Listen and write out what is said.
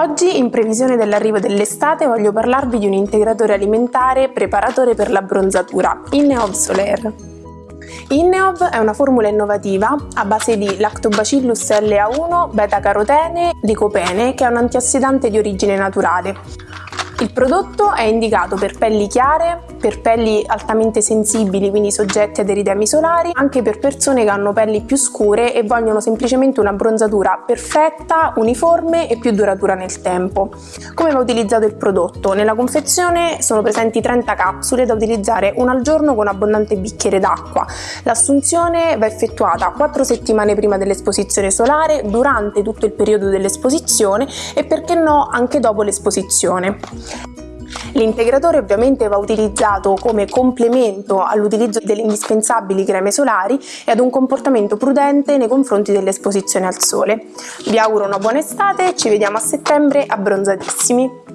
Oggi, in previsione dell'arrivo dell'estate, voglio parlarvi di un integratore alimentare preparatore per la bronzatura, Inneov Solaire. Inneov è una formula innovativa a base di Lactobacillus LA1, beta-carotene, licopene, che è un antiossidante di origine naturale. Il prodotto è indicato per pelli chiare, per pelli altamente sensibili, quindi soggetti ad eritemi solari, anche per persone che hanno pelli più scure e vogliono semplicemente una bronzatura perfetta, uniforme e più duratura nel tempo. Come va utilizzato il prodotto? Nella confezione sono presenti 30 capsule da utilizzare una al giorno con abbondante bicchiere d'acqua. L'assunzione va effettuata 4 settimane prima dell'esposizione solare, durante tutto il periodo dell'esposizione e perché no anche dopo l'esposizione. L'integratore ovviamente va utilizzato come complemento all'utilizzo delle indispensabili creme solari e ad un comportamento prudente nei confronti dell'esposizione al sole. Vi auguro una buona estate, ci vediamo a settembre abbronzatissimi!